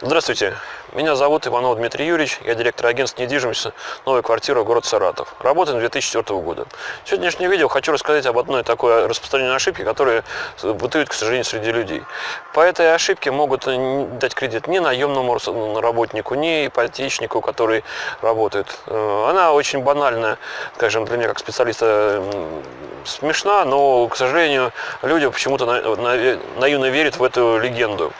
Здравствуйте, меня зовут Иванов Дмитрий Юрьевич, я директор агентства недвижимости «Новая квартира. Город Саратов». Работаем 2004 года. В сегодняшнем видео хочу рассказать об одной такой распространенной ошибке, которая бытует, к сожалению, среди людей. По этой ошибке могут дать кредит ни наемному работнику, ни ипотечнику, который работает. Э, она очень банальная, скажем, для меня как специалиста смешна, но, к сожалению, люди почему-то наивно верят в эту легенду.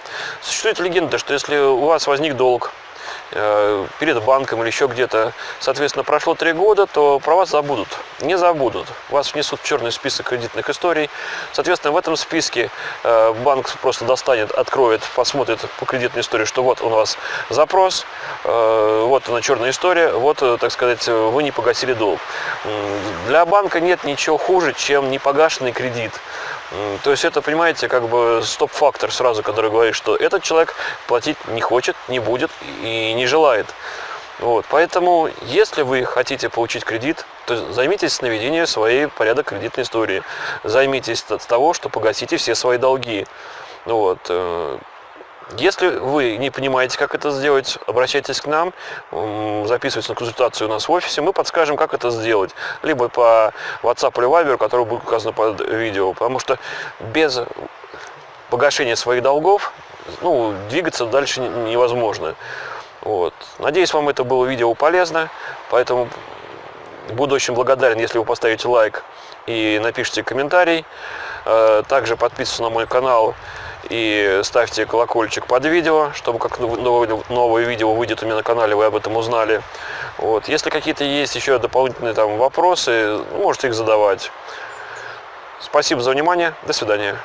Существует легенда, что если у вас возник долг, долг э, перед банком или еще где-то, соответственно, прошло три года, то про вас забудут, не забудут. Вас внесут в черный список кредитных историй. Соответственно, в этом списке э, банк просто достанет, откроет, посмотрит по кредитной истории, что вот у вас запрос, э, вот она черная история, вот, так сказать, вы не погасили долг. Для банка нет ничего хуже, чем непогашенный кредит. То есть это, понимаете, как бы стоп-фактор сразу, который говорит, что этот человек платить не хочет, не будет и не желает. Вот. Поэтому, если вы хотите получить кредит, то займитесь наведением своей порядок кредитной истории. Займитесь от того, что погасите все свои долги. Вот. Э, если вы не понимаете, как это сделать, обращайтесь к нам, записывайтесь на консультацию у нас в офисе, мы подскажем, как это сделать. Либо по WhatsApp или Viber, который будет указан под видео. Потому что без погашения своих долгов ну, двигаться дальше невозможно. Вот. Надеюсь, вам это было видео полезно, поэтому буду очень благодарен, если вы поставите лайк и напишите комментарий. Э, также подписывайтесь на мой канал и ставьте колокольчик под видео, чтобы как новое, видео выйдет у меня на канале, вы об этом узнали. Вот. Если какие-то есть еще дополнительные там вопросы, можете их задавать. Спасибо за внимание. До свидания.